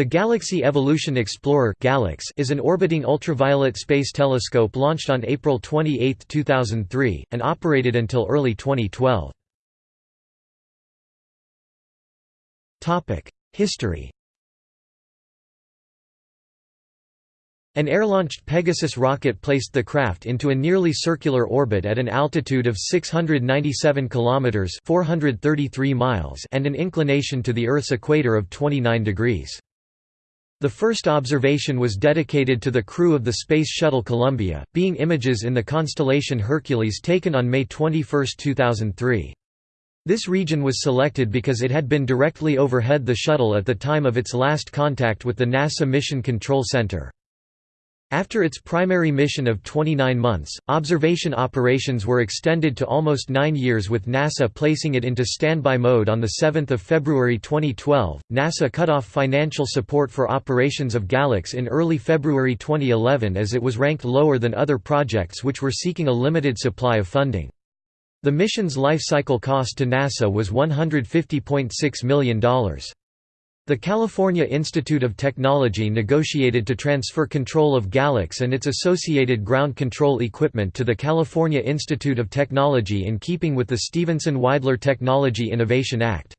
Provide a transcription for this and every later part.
The Galaxy Evolution Explorer is an orbiting ultraviolet space telescope launched on April 28, 2003, and operated until early 2012. History An air-launched Pegasus rocket placed the craft into a nearly circular orbit at an altitude of 697 kilometers (433 miles) and an inclination to the Earth's equator of 29 degrees. The first observation was dedicated to the crew of the Space Shuttle Columbia, being images in the constellation Hercules taken on May 21, 2003. This region was selected because it had been directly overhead the shuttle at the time of its last contact with the NASA Mission Control Center. After its primary mission of 29 months, observation operations were extended to almost nine years with NASA placing it into standby mode on 7 February 2012. NASA cut off financial support for operations of GALEX in early February 2011 as it was ranked lower than other projects which were seeking a limited supply of funding. The mission's life cycle cost to NASA was $150.6 million. The California Institute of Technology negotiated to transfer control of GALEX and its associated ground control equipment to the California Institute of Technology in keeping with the Stevenson-Wydler Technology Innovation Act.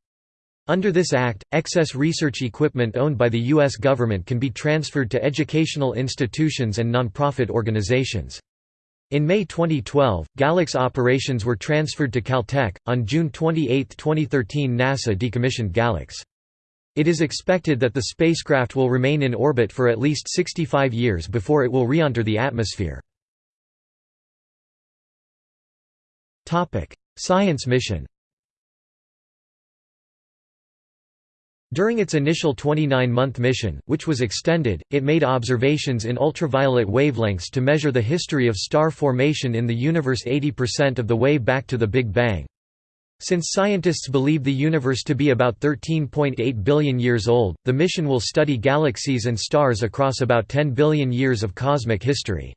Under this act, excess research equipment owned by the U.S. government can be transferred to educational institutions and nonprofit organizations. In May 2012, GALEX operations were transferred to Caltech. On June 28, 2013, NASA decommissioned GALEX. It is expected that the spacecraft will remain in orbit for at least 65 years before it will re-enter the atmosphere. Science mission During its initial 29-month mission, which was extended, it made observations in ultraviolet wavelengths to measure the history of star formation in the universe 80% of the way back to the Big Bang. Since scientists believe the universe to be about 13.8 billion years old, the mission will study galaxies and stars across about 10 billion years of cosmic history.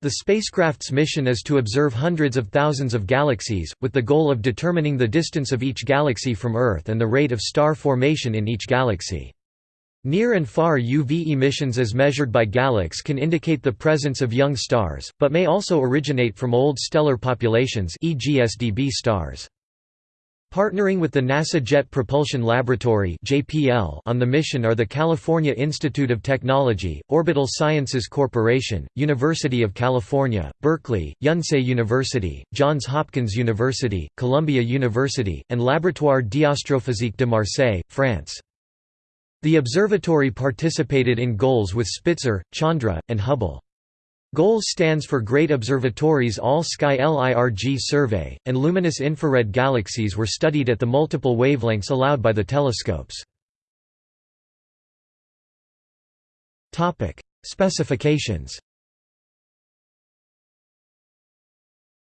The spacecraft's mission is to observe hundreds of thousands of galaxies, with the goal of determining the distance of each galaxy from Earth and the rate of star formation in each galaxy. Near and far UV emissions as measured by GALEX can indicate the presence of young stars, but may also originate from old stellar populations e.g. SDB stars. Partnering with the NASA Jet Propulsion Laboratory on the mission are the California Institute of Technology, Orbital Sciences Corporation, University of California, Berkeley, Yonsei University, Johns Hopkins University, Columbia University, and Laboratoire d'Astrophysique de Marseille, France. The observatory participated in goals with Spitzer, Chandra, and Hubble. GOALS stands for Great Observatories All-Sky LIRG Survey, and luminous infrared galaxies were studied at the multiple wavelengths allowed by the telescopes. Specifications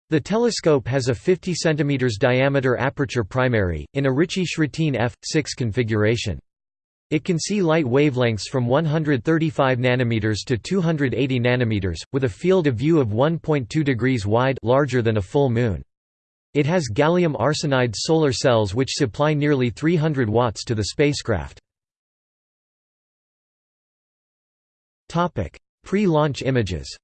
The telescope has a 50 cm diameter aperture primary, in a Ritchey-Chrétien f6 configuration. It can see light wavelengths from 135 nanometers to 280 nanometers, with a field of view of 1.2 degrees wide larger than a full moon. It has gallium arsenide solar cells which supply nearly 300 watts to the spacecraft. Pre-launch images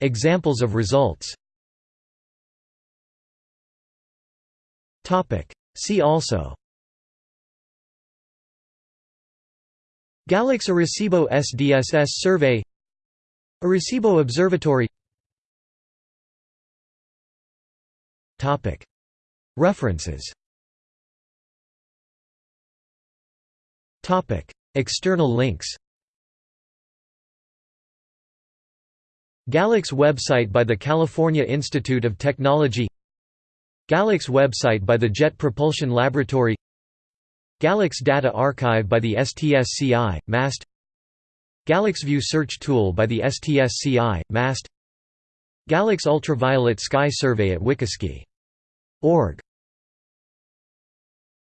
Examples of results See also. GALEX Arecibo SDSS survey. Arecibo Observatory. References. External links. GALEX website by the California Institute of Technology GALEX website by the Jet Propulsion Laboratory GALEX Data Archive by the STSCI, MAST GALEXView search tool by the STSCI, MAST GALEX Ultraviolet Sky Survey at WikiSky.org